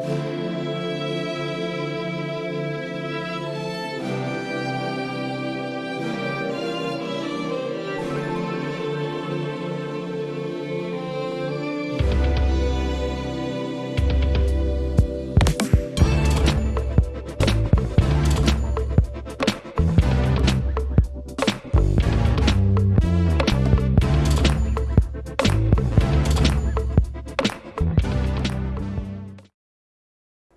Música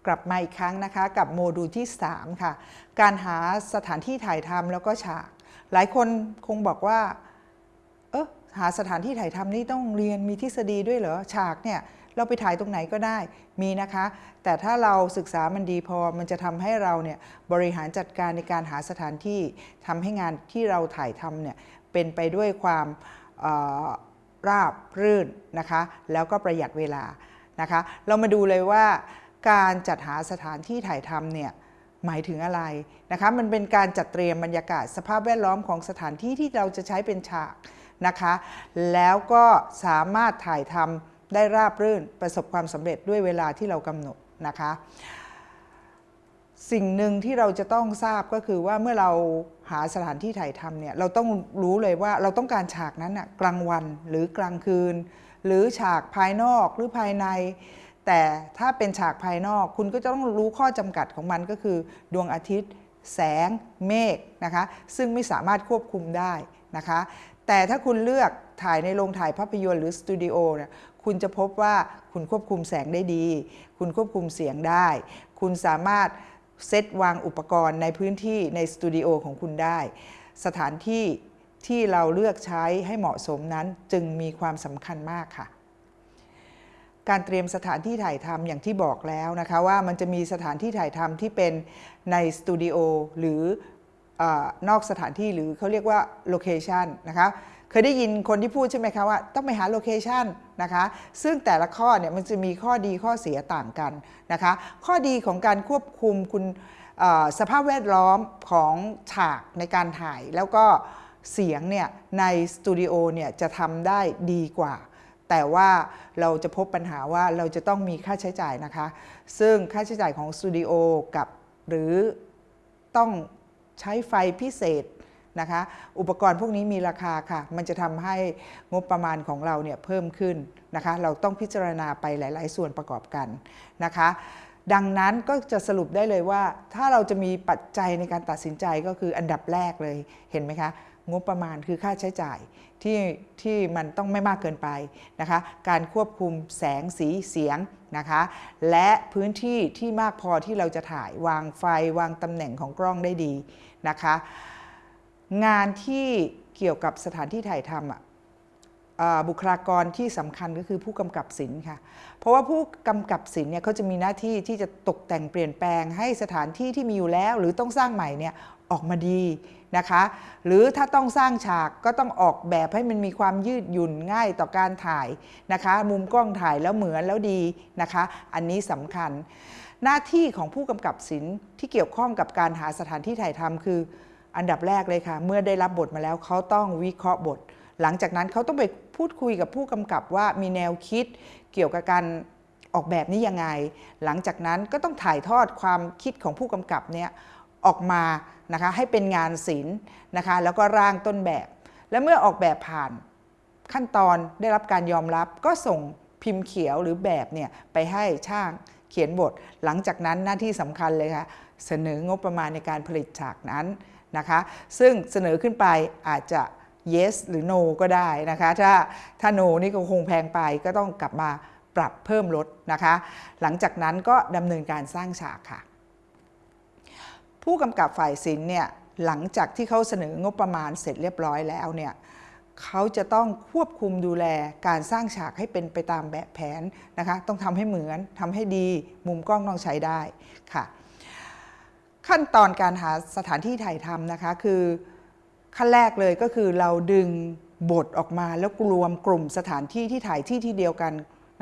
กลับมาอีกครั้งนะคะ กับโมดูลที่ 3 ค่ะ การหาสถานที่ถ่ายทำแล้วก็ฉาก หลายคนคงบอกว่า เออหาสถานที่ถ่ายทำนี่ต้องเรียนมีทฤษฎีด้วยเหรอ ฉากเนี่ยเราไปถ่ายตรงไหนก็ได้มีนะคะ แต่ถ้าเราศึกษามันดีพอมันจะทำให้เราเนี่ยบริหารจัดการในการหาสถานที่ทำให้งานที่เราถ่ายทำเนี่ยเป็นไปด้วยความออราบรื่นนะคะ แล้วก็ประหยัดเวลานะคะ เรามาดูเลยว่า การจัดหาสถานที่ถ่ายทำเนี่ยหมายถึงอะไรนะคะ มันเป็นการจัดเตรียมบรรยากาศสภาพแวดล้อมของสถานที่ที่เราจะใช้เป็นฉากนะคะ แล้วก็สามารถถ่ายทำได้ราบรื่นประสบความสำเร็จด้วยเวลาที่เรากำหนดนะคะ สิ่งหนึ่งที่เราจะต้องทราบก็คือว่าเมื่อเราหาสถานที่ถ่ายทำเนี่ยเราต้องรู้เลยว่าเราต้องการฉากนั้นนะกลางวันหรือกลางคืน หรือฉากภายนอกหรือภายใน แต่ถ้าเป็นฉากภายนอกคุณก็จะต้องรู้ข้อจำกัดของมันก็คือ ดวงอาทิตย์ แสง เมฆนะคะ ซึ่งไม่สามารถควบคุมได้นะคะ แต่ถ้าคุณเลือกถ่ายในโรงถ่ายภาพยนตร์หรือสตูดิโอเนี่ยคุณจะพบว่าคุณควบคุมแสงได้ดี คุณควบคุมเสียงได้ คุณสามารถเซตวางอุปกรณ์ในพื้นที่ในสตูดิโอของคุณได้ สถานที่ที่เราเลือกใช้ให้เหมาะสมนั้นจึงมีความสำคัญมากค่ะ การเตรียมสถานที่ถ่ายทำอย่างที่บอกแล้วนะคะว่ามันจะมีสถานที่ถ่ายทำที่เป็นในสตูดิโอหรือนอกสถานที่หรือเขาเรียกว่า location นะคะเคยได้ยินคนที่พูดใช่ไหมคะว่าต้องไปหา location นะคะซึ่งแต่ละข้อเนี่ยมันจะมีข้อดีข้อเสียต่างกันนะคะข้อดีของการควบคุมคุณสภาพแวดล้อมของฉากในการถ่ายแล้วก็เสียงเนี่ยในสตูดิโอเนี่ยจะทำได้ดีกว่า แต่ว่าเราจะพบปัญหาว่าเราจะต้องมีค่าใช้จ่ายนะคะ ซึ่งค่าใช้จ่ายของสตูดิโอกับหรือต้องใช้ไฟพิเศษนะคะ อุปกรณ์พวกนี้มีราคาค่ะ มันจะทำให้งบประมาณของเราเนี่ยเพิ่มขึ้นนะคะ เราต้องพิจารณาไปหลาย ๆ ส่วนประกอบกันนะคะ ดังนั้นก็จะสรุปได้เลยว่า ถ้าเราจะมีปัจจัยในการตัดสินใจก็คืออันดับแรกเลยเห็นไหมคะ งบประมาณคือค่าใช้จ่ายที่ที่มันต้องไม่มากเกินไปนะคะ การควบคุมแสงสีเสียงนะคะ และพื้นที่ที่มากพอที่เราจะถ่ายวางไฟวางตำแหน่งของกล้องได้ดีนะคะ งานที่เกี่ยวกับสถานที่ถ่ายทำอะบุคลากรที่สำคัญก็คือผู้กำกับศิลป์ค่ะ เพราะว่าผู้กำกับศิลป์เนี่ยเขาจะมีหน้าที่ที่จะตกแต่งเปลี่ยนแปลงให้สถานที่ที่มีอยู่แล้ว หรือต้องสร้างใหม่เนี่ย ออกมาดีนะคะ หรือถ้าต้องสร้างฉากก็ต้องออกแบบให้มันมีความยืดหยุ่นง่ายต่อการถ่ายนะคะ มุมกล้องถ่ายแล้วเหมือนแล้วดีนะคะ อันนี้สำคัญ หน้าที่ของผู้กำกับศิลป์ที่เกี่ยวข้องกับการหาสถานที่ถ่ายทำคือ อันดับแรกเลยค่ะ เมื่อได้รับบทมาแล้วเขาต้องวิเคราะห์บท หลังจากนั้นเขาต้องไปพูดคุยกับผู้กำกับว่ามีแนวคิดเกี่ยวกับการออกแบบนี้ยังไง หลังจากนั้นก็ต้องถ่ายทอดความคิดของผู้กำกับเนี่ย ออกมานะคะให้เป็นงานศิลป์นะคะแล้วก็ร่างต้นแบบ และเมื่อออกแบบผ่านขั้นตอนได้รับการยอมรับก็ส่งพิมพ์เขียวหรือแบบเนี่ยไปให้ช่างเขียนบท หลังจากนั้นหน้าที่สำคัญเลยค่ะเสนองบประมาณในการผลิตฉากนั้นนะคะ ซึ่งเสนอขึ้นไปอาจจะ yes หรือ no ก็ได้นะคะ ถ้าถ้า no นี่ก็คงแพงไปก็ต้องกลับมาปรับเพิ่มลดนะคะ หลังจากนั้นก็ดำเนินการสร้างฉากค่ะ ผู้กำกับฝ่ายศิลป์เนี่ยหลังจากที่เขาเสนองบประมาณเสร็จเรียบร้อยแล้วเนี่ยเขาจะต้องควบคุมดูแลการสร้างฉากให้เป็นไปตามแบบแผนนะคะต้องทำให้เหมือนทำให้ดีมุมกล้องต้องใช้ได้ค่ะ ขั้นตอนการหาสถานที่ถ่ายทำนะคะคือขั้นแรกเลยก็คือเราดึงบทออกมาแล้วรวมกลุ่มสถานที่ที่ถ่ายที่ที่เดียวกัน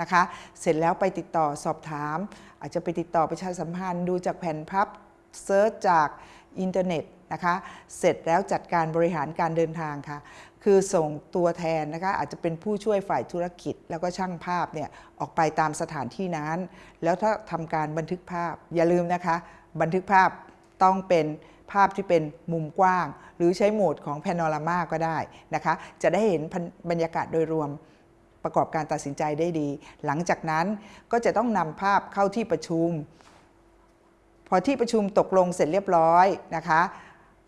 นะคะ เสร็จแล้วไปติดต่อสอบถาม อาจจะไปติดต่อประชาสัมพันธ์ดูจากแผ่นพับ search จากอินเทอร์เน็ตนะคะเสร็จแล้วจัดการบริหารการเดินทางค่ะคือส่งตัวแทนนะคะอาจจะเป็นผู้ช่วยฝ่ายธุรกิจ แล้วก็ช่างภาพเนี่ยออกไปตามสถานที่นั้น แล้วถ้าทำการบันทึกภาพอย่าลืมนะคะ บันทึกภาพต้องเป็นภาพที่เป็นมุมกว้าง หรือใช้โหมดของ Panorama ก็ได้นะคะจะได้เห็นบรรยากาศโดยรวมประกอบการตัดสินใจได้ดี หลังจากนั้นก็จะต้องนำภาพเข้าที่ประชุม พอที่ประชุมตกลงเสร็จเรียบร้อยนะคะ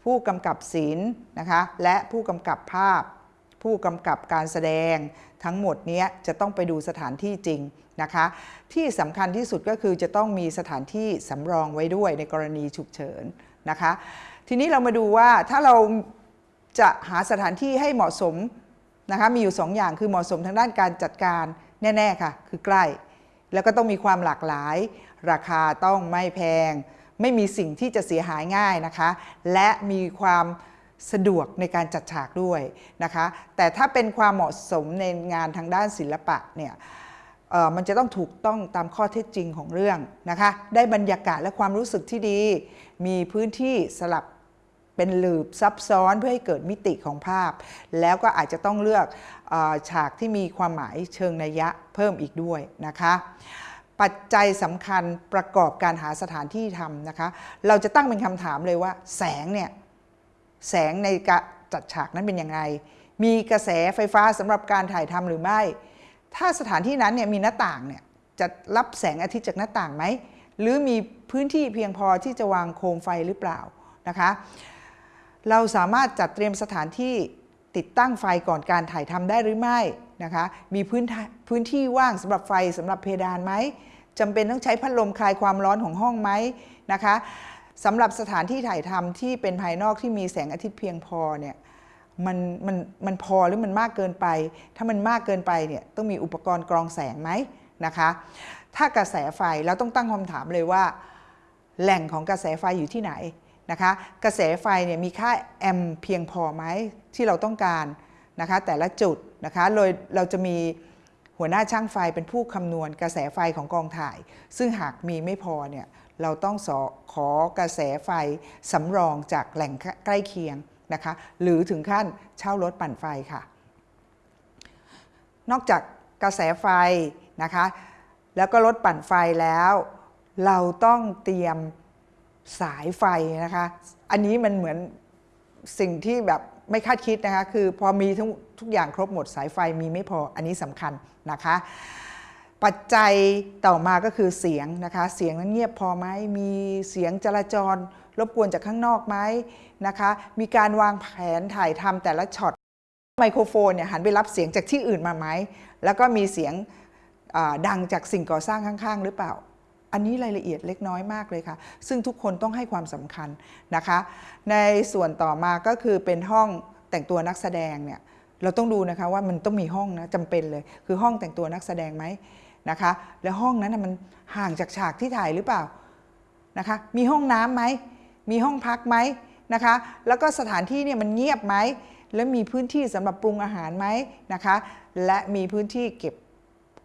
ผู้กำกับศิลป์นะคะและผู้กำกับภาพ ผู้กำกับการแสดง ทั้งหมดนี้จะต้องไปดูสถานที่จริงนะคะ ที่สำคัญที่สุดก็คือจะต้องมีสถานที่สำรองไว้ด้วยในกรณีฉุกเฉินนะคะ ทีนี้เรามาดูว่าถ้าเราจะหาสถานที่ให้เหมาะสมนะคะมีอยู่2อย่างคือเหมาะสมทางด้านการจัดการแน่ ๆ ค่ะ คือใกล้ แล้วก็ต้องมีความหลากหลาย ราคาต้องไม่แพง ไม่มีสิ่งที่จะเสียหายง่ายนะคะ และมีความสะดวกในการจัดฉากด้วยนะคะ แต่ถ้าเป็นความเหมาะสมในงานทางด้านศิลปะเนี่ยมันจะต้องถูกต้องตามข้อเท็จจริงของเรื่องนะคะ ได้บรรยากาศและความรู้สึกที่ดี มีพื้นที่สลับเป็นหลืบซับซ้อนเพื่อให้เกิดมิติของภาพ แล้วก็อาจจะต้องเลือกอฉากที่มีความหมายเชิงนัยยะเพิ่มอีกด้วยนะคะ ปัจจัยสำคัญประกอบการหาสถานที่ทำนะคะ เราจะตั้งเป็นคำถามเลยว่า แสงเนี่ยแสงในการจัดฉากนั้นเป็นยังไง มีกระแสไฟฟ้าสำหรับการถ่ายทำหรือไม่ ถ้าสถานที่นั้นเนี่ยมีหน้าต่างเนี่ยจะรับแสงอาทิตย์จากหน้าต่างไหม หรือมีพื้นที่เพียงพอที่จะวางโคมไฟหรือเปล่านะคะ เราสามารถจัดเตรียมสถานที่ติดตั้งไฟก่อนการถ่ายทำได้หรือไม่ นะคะ มีพื้นพื้นที่ว่างสำหรับไฟสำหรับเพดานไหมจำเป็นต้องใช้พัดลมคลายความร้อนของห้องไหมนะคะสำหรับสถานที่ถ่ายทำที่เป็นภายนอกที่มีแสงอาทิตย์เพียงพอเนี่ยมันมันมันพอหรือมันมากเกินไป ถ้ามันมากเกินไปเนี่ยต้องมีอุปกรณ์กรองแสงไหมนะคะ ถ้ากระแสไฟเราต้องตั้งคำถามเลยว่า แหล่งของกระแสไฟอยู่ที่ไหนนะคะ กระแสไฟเนี่ยมีค่าแอมเพียงพอไหมที่เราต้องการนะคะ แต่ละจุด นะคะโดยเราจะมีหัวหน้าช่างไฟเป็นผู้คำนวณกระแสไฟของกองถ่าย ซึ่งหากมีไม่พอเนี่ยเราต้องสอขอกระแสไฟสำรองจากแหล่งใกล้เคียงนะคะหรือถึงขั้นเช่ารถปั่นไฟค่ะ นอกจากกระแสไฟนะคะแล้วก็รถปั่นไฟแล้ว เราต้องเตรียมสายไฟนะคะ อันนี้มันเหมือนสิ่งที่แบบ ไม่คาดคิดนะคะคือพอมีทุกทุกอย่างครบหมดสายไฟมีไม่พออันนี้สำคัญนะคะปัจจัยต่อมาก็คือเสียงนะคะเสียงนั้นเงียบพอไหมมีเสียงจราจร รบกวนจากข้างนอกไหมนะคะมีการวางแผนถ่ายทำแต่ละช็อตไมโครโฟนเนี่ยหันไปรับเสียงจากที่อื่นมาไหมแล้วก็มีเสียงดังจากสิ่งก่อสร้างข้าง ๆ หรือเปล่า อันนี้รายละเอียดเล็กน้อยมากเลยค่ะ ซึ่งทุกคนต้องให้ความสำคัญนะคะ ในส่วนต่อมาก็คือเป็นห้องแต่งตัวนักแสดงเนี่ยเราต้องดูนะคะว่ามันต้องมีห้องนะจำเป็นเลย คือห้องแต่งตัวนักแสดงไหมนะคะ แล้วห้องนั้นมันห่างจากฉากที่ถ่ายหรือเปล่านะคะ มีห้องน้ำไหมมีห้องพักไหมนะคะ แล้วก็สถานที่เนี่ยมันเงียบไหมแล้วมีพื้นที่สำหรับปรุงอาหารไหมนะคะ และมีพื้นที่เก็บ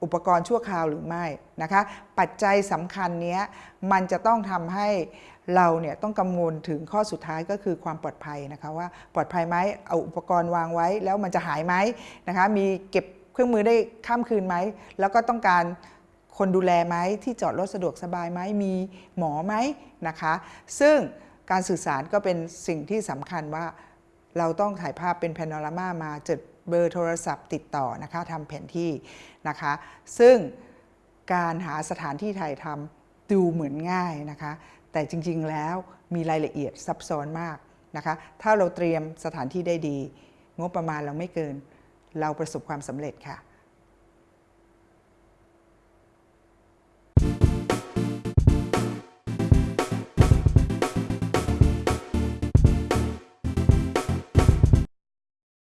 อุปกรณ์ชั่วคราวหรือไม่นะคะ ปัจจัยสำคัญนี้มันจะต้องทำให้เราเนี่ยต้องกังวลถึงข้อสุดท้ายก็คือความปลอดภัยนะคะว่าปลอดภัยไหมเอาอุปกรณ์วางไว้แล้วมันจะหายไหมนะคะ มีเก็บเครื่องมือได้ข้ามคืนไหม แล้วก็ต้องการคนดูแลไหมที่จอดรถสะดวกสบายไหมมีหมอไหมนะคะ ซึ่งการสื่อสารก็เป็นสิ่งที่สำคัญว่าเราต้องถ่ายภาพเป็นแพนโนรามามาจด เบอร์โทรศัพท์ติดต่อนะคะทำแผนที่นะคะ ซึ่งการหาสถานที่ถ่ายทำดูเหมือนง่ายนะคะ แต่จริงๆแล้วมีรายละเอียดซับซ้อนมากนะคะ ถ้าเราเตรียมสถานที่ได้ดี งบประมาณเราไม่เกิน เราประสบความสำเร็จค่ะ